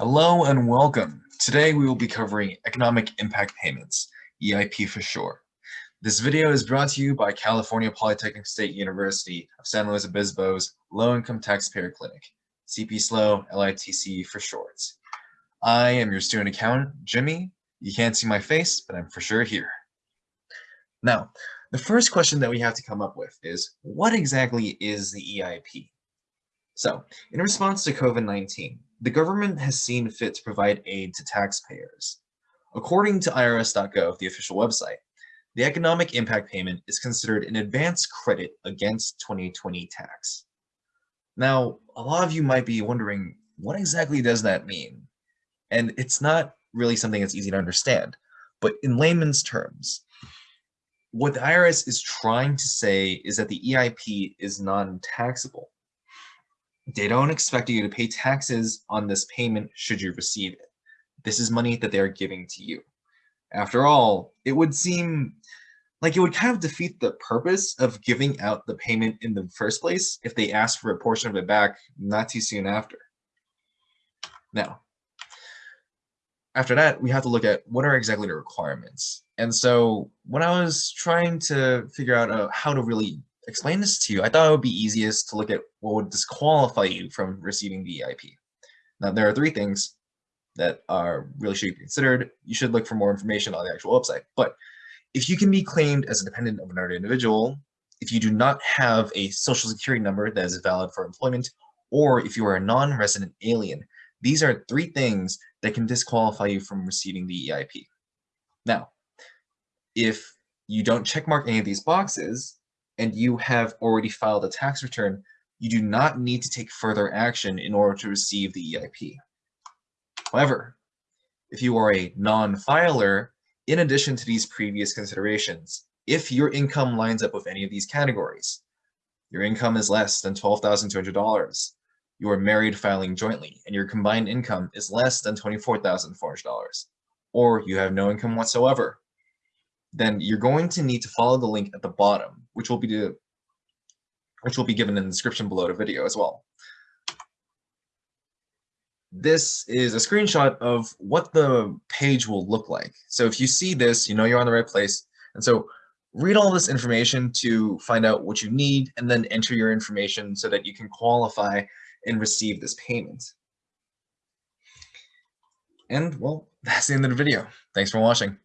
Hello and welcome. Today we will be covering Economic Impact Payments, EIP for short. This video is brought to you by California Polytechnic State University of San Luis Obispo's Low Income Taxpayer Clinic, CP SLO, LITC for short. I am your student accountant, Jimmy. You can't see my face, but I'm for sure here. Now, the first question that we have to come up with is, what exactly is the EIP? So, in response to COVID-19, the government has seen fit to provide aid to taxpayers. According to IRS.gov, the official website, the economic impact payment is considered an advance credit against 2020 tax. Now, a lot of you might be wondering, what exactly does that mean? And it's not really something that's easy to understand, but in layman's terms, what the IRS is trying to say is that the EIP is non-taxable. They don't expect you to pay taxes on this payment should you receive it. This is money that they're giving to you. After all, it would seem like it would kind of defeat the purpose of giving out the payment in the first place if they ask for a portion of it back not too soon after. Now, after that, we have to look at what are exactly the requirements. And so when I was trying to figure out uh, how to really explain this to you, I thought it would be easiest to look at what would disqualify you from receiving the EIP. Now, there are three things that are really should be considered. You should look for more information on the actual website. But if you can be claimed as a dependent of another individual, if you do not have a social security number that is valid for employment, or if you are a non-resident alien, these are three things that can disqualify you from receiving the EIP. Now, if you don't checkmark any of these boxes, and you have already filed a tax return, you do not need to take further action in order to receive the EIP. However, if you are a non-filer, in addition to these previous considerations, if your income lines up with any of these categories, your income is less than $12,200, you are married filing jointly, and your combined income is less than $24,400, or you have no income whatsoever, then you're going to need to follow the link at the bottom, which will be the, which will be given in the description below the video as well. This is a screenshot of what the page will look like. So if you see this, you know you're on the right place. And so read all this information to find out what you need and then enter your information so that you can qualify and receive this payment. And well, that's the end of the video. Thanks for watching.